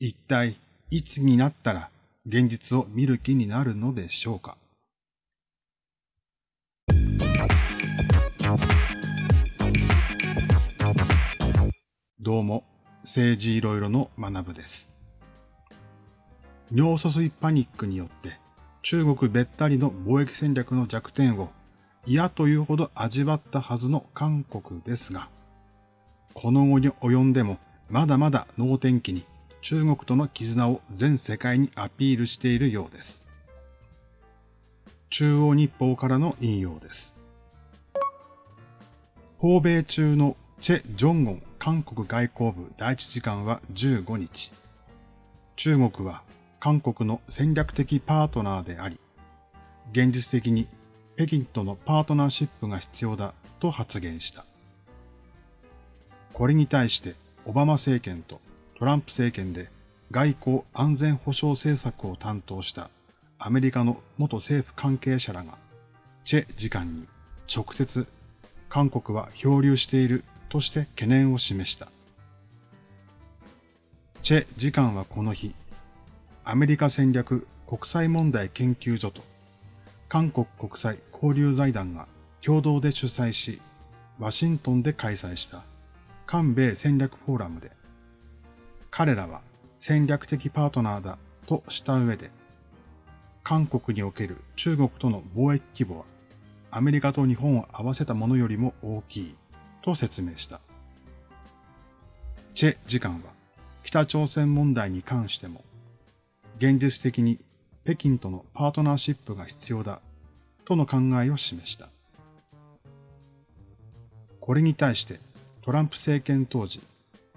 一体いつになったら現実を見る気になるのでしょうか？どうも、政治いろいろの学部です。尿素水パニックによって中国べったりの貿易戦略の弱点を嫌というほど味わったはずの韓国ですが、この後に及んでもまだまだ能天気に中国との絆を全世界にアピールしているようです。中央日報からの引用です。訪米中のチェ・ジョンゴン韓国外交部第一次官は15日、中国は韓国の戦略的パートナーであり、現実的に北京とのパートナーシップが必要だと発言した。これに対してオバマ政権とトランプ政権で外交安全保障政策を担当したアメリカの元政府関係者らが、チェ次官に直接韓国は漂流しているとして懸念を示した。チェ次官はこの日、アメリカ戦略国際問題研究所と韓国国際交流財団が共同で主催し、ワシントンで開催した韓米戦略フォーラムで、彼らは戦略的パートナーだとした上で、韓国における中国との貿易規模はアメリカと日本を合わせたものよりも大きいと説明した。チェ次官は北朝鮮問題に関しても現実的に北京とのパートナーシップが必要だとの考えを示した。これに対してトランプ政権当時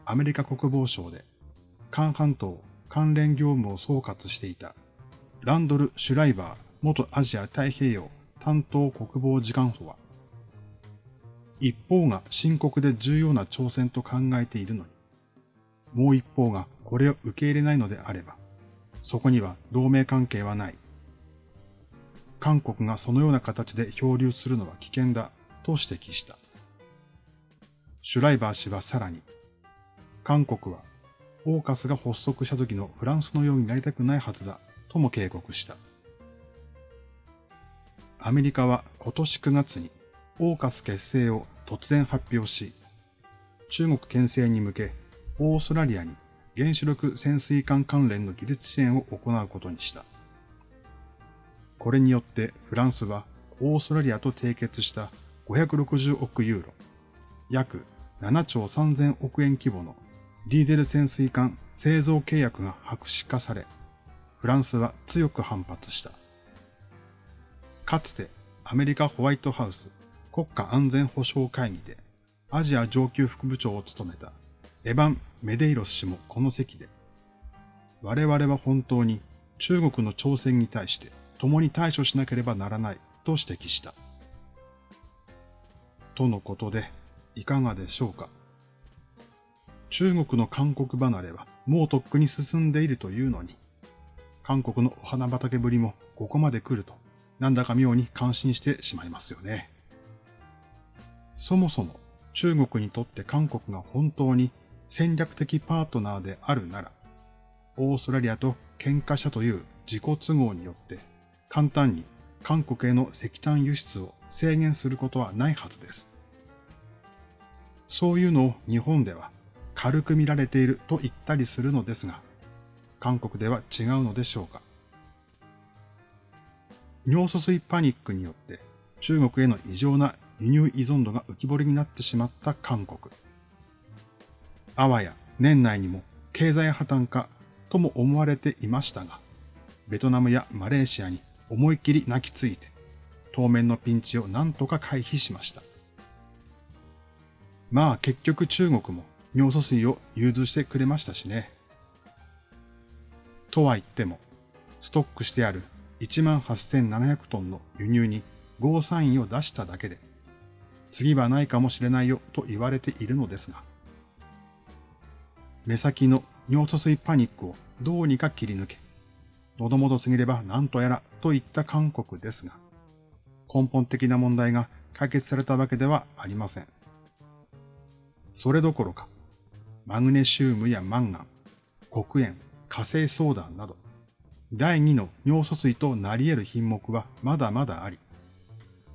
アメリカ国防省で韓半島関連業務を総括していたランドル・シュライバー元アジア太平洋担当国防次官補は、一方が深刻で重要な挑戦と考えているのに、もう一方がこれを受け入れないのであれば、そこには同盟関係はない。韓国がそのような形で漂流するのは危険だと指摘した。シュライバー氏はさらに、韓国はオーカスが発足した時のフランスのようになりたくないはずだとも警告した。アメリカは今年9月にオーカス結成を突然発表し、中国牽制に向けオーストラリアに原子力潜水艦関連の技術支援を行うことにした。これによってフランスはオーストラリアと締結した560億ユーロ、約7兆3000億円規模のディーゼル潜水艦製造契約が白紙化され、フランスは強く反発した。かつてアメリカホワイトハウス国家安全保障会議でアジア上級副部長を務めたエヴァン・メデイロス氏もこの席で、我々は本当に中国の挑戦に対して共に対処しなければならないと指摘した。とのことで、いかがでしょうか。中国の韓国離れはもうとっくに進んでいるというのに、韓国のお花畑ぶりもここまで来るとなんだか妙に感心してしまいますよね。そもそも中国にとって韓国が本当に戦略的パートナーであるなら、オーストラリアと喧嘩したという自己都合によって簡単に韓国への石炭輸出を制限することはないはずです。そういうのを日本では軽く見られていると言ったりするのですが、韓国では違うのでしょうか？尿素水パニックによって中国への異常な輸入依存度が浮き彫りになってしまった韓国。あわや年内にも経済破綻かとも思われていましたが、ベトナムやマレーシアに思い切り泣きついて、当面のピンチを何とか回避しました。まあ結局中国も尿素水を融通してくれましたしね。とは言っても、ストックしてある18,700トンの輸入にゴーサインを出しただけで、次はないかもしれないよと言われているのですが、目先の尿素水パニックをどうにか切り抜け、喉元すぎれば何とやらといった韓国ですが、根本的な問題が解決されたわけではありません。それどころか、マグネシウムやマンガン、黒鉛、火星ソーダなど、第2の尿素水となり得る品目はまだまだあり、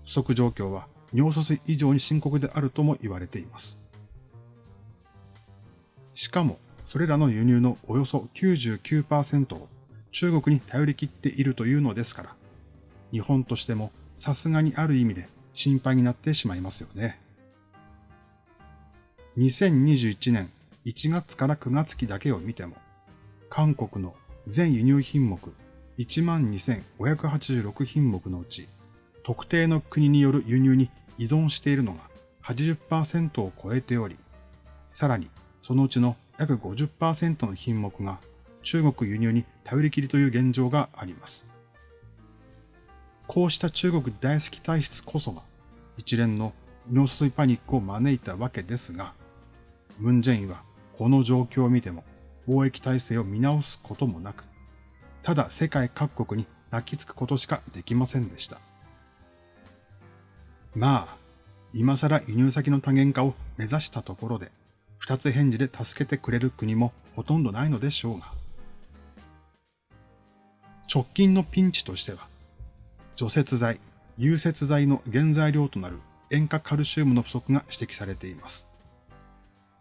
不足状況は尿素水以上に深刻であるとも言われています。しかも、それらの輸入のおよそ99%を中国に頼り切っているというのですから、日本としてもさすがにある意味で心配になってしまいますよね。2021年1月から9月期だけを見ても、韓国の全輸入品目12,586品目のうち、特定の国による輸入に依存しているのが80%を超えており、さらにそのうちの約50%の品目が中国輸入に頼りきりという現状があります。こうした中国大好き体質こそが一連の尿素水パニックを招いたわけですが、ムンジェインはこの状況を見ても貿易体制を見直すこともなく、ただ世界各国に泣きつくことしかできませんでした。まあ、今更輸入先の多元化を目指したところで、二つ返事で助けてくれる国もほとんどないのでしょうが。直近のピンチとしては、除雪剤、融雪剤の原材料となる塩化カルシウムの不足が指摘されています。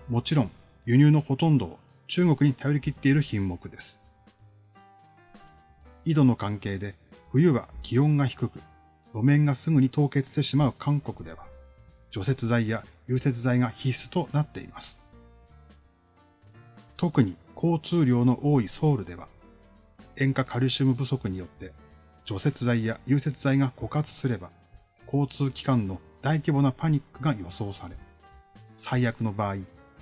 もちろん、輸入のほとんどを中国に頼り切っている品目です。緯度の関係で冬は気温が低く、路面がすぐに凍結してしまう韓国では、除雪剤や融雪剤が必須となっています。特に交通量の多いソウルでは、塩化カルシウム不足によって除雪剤や融雪剤が枯渇すれば、交通機関の大規模なパニックが予想され、最悪の場合、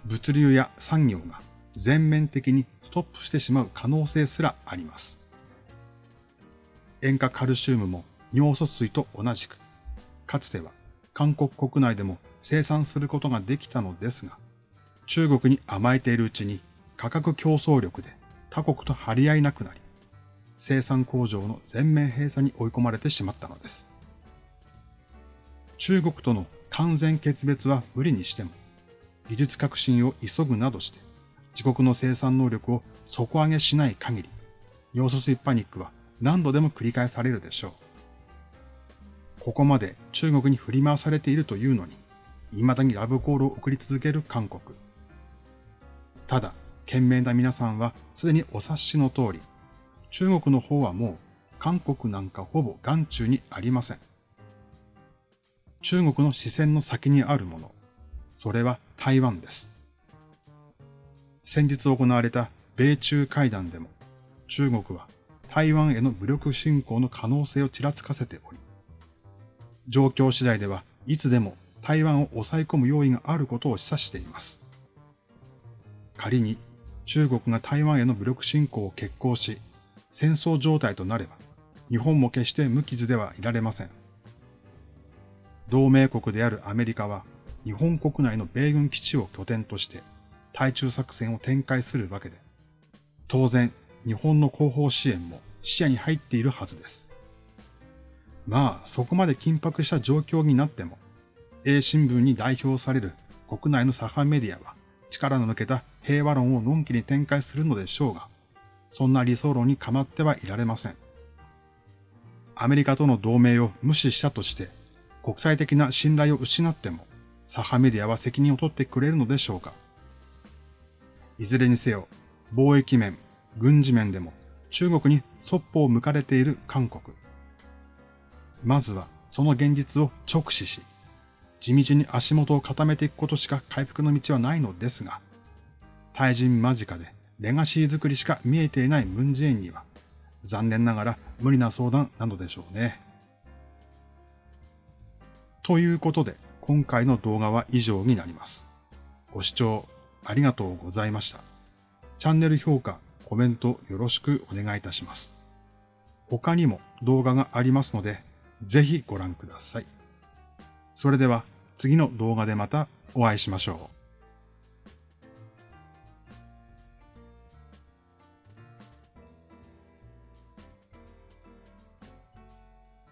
物流や産業が全面的にストップしてしまう可能性すらあります。塩化カルシウムも尿素水と同じく、かつては韓国国内でも生産することができたのですが、中国に甘えているうちに価格競争力で他国と張り合いなくなり、生産工場の全面閉鎖に追い込まれてしまったのです。中国との完全決別は無理にしても、技術革新を急ぐなどして、自国の生産能力を底上げしない限り、尿素水パニックは何度でも繰り返されるでしょう。ここまで中国に振り回されているというのに、未だにラブコールを送り続ける韓国。ただ、賢明な皆さんはすでにお察しの通り、中国の方はもう韓国なんかほぼ眼中にありません。中国の視線の先にあるもの、それは台湾です。先日行われた米中会談でも、中国は台湾への武力侵攻の可能性をちらつかせており、状況次第ではいつでも台湾を抑え込む用意があることを示唆しています。仮に中国が台湾への武力侵攻を決行し、戦争状態となれば、日本も決して無傷ではいられません。同盟国であるアメリカは、日本国内の米軍基地を拠点として対中作戦を展開するわけで、当然日本の後方支援も視野に入っているはずです。まあ、そこまで緊迫した状況になっても、A 新聞に代表される国内の左派メディアは力の抜けた平和論をのんきに展開するのでしょうが、そんな理想論に構ってはいられません。アメリカとの同盟を無視したとして、国際的な信頼を失っても、左派メディアは責任を取ってくれるのでしょうかいずれにせよ、貿易面、軍事面でも中国にそっぽを向かれている韓国。まずはその現実を直視し、地道に足元を固めていくことしか回復の道はないのですが、対人間近でレガシー作りしか見えていないムンジェインには、残念ながら無理な相談なのでしょうね。ということで、今回の動画は以上になります。ご視聴ありがとうございました。チャンネル評価、コメントよろしくお願いいたします。他にも動画がありますので、ぜひご覧ください。それでは次の動画でまたお会いしましょう。